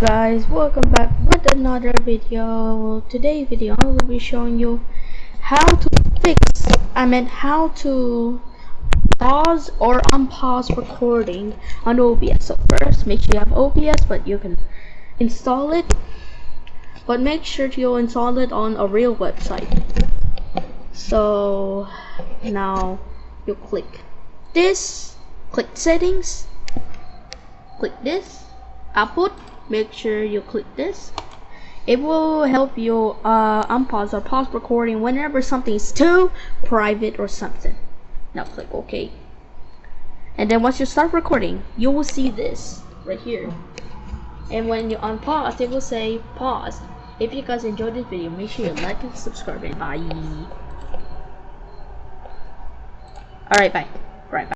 Guys, welcome back with another video. Today's video I will be showing you how to fix, I mean how to pause or unpause recording on OBS. So first make sure you have OBS but you can install it. But make sure you install it on a real website. So now you click this, click settings, click this output make sure you click this. It will help you uh, unpause or pause recording whenever something is too private or something. Now click OK. And then once you start recording you will see this right here. And when you unpause it will say pause. If you guys enjoyed this video make sure you like and subscribe. And bye. Alright bye. Right bye